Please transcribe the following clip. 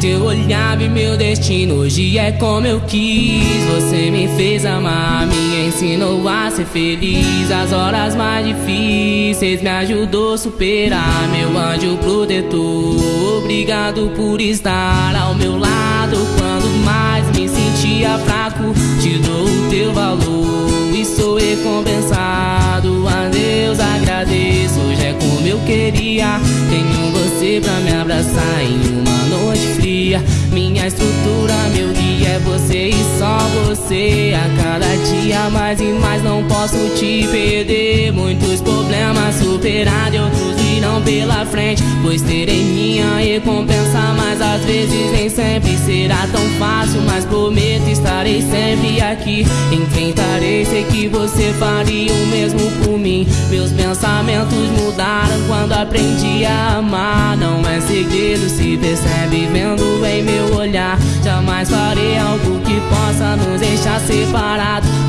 teu olhar e meu destino hoje é como eu quis. Você me fez amar, me ensinou a ser feliz. As horas mais difíceis me ajudou a superar. Meu anjo protetor, obrigado por estar ao meu lado. Quando mais me sentia fraco, te dou o teu valor e sou recompensado. A Deus agradeço, hoje é como eu queria. Tenho pra me abraçar em uma noite fria. Minha estrutura, meu guia é você e só você. A cada dia mais e mais não posso te perder. Muitos problemas superados, outros virão pela frente. Pois terei minha recompensa, mas às vezes nem sempre será tão fácil. Mas prometo estarei sempre aqui. Enfrentarei, sei que você faria o mesmo por mim. Meus pensamentos mudaram aprendi a amar. Não é segredo, se percebe vendo em meu olhar. Jamais farei algo que possa nos deixar separados.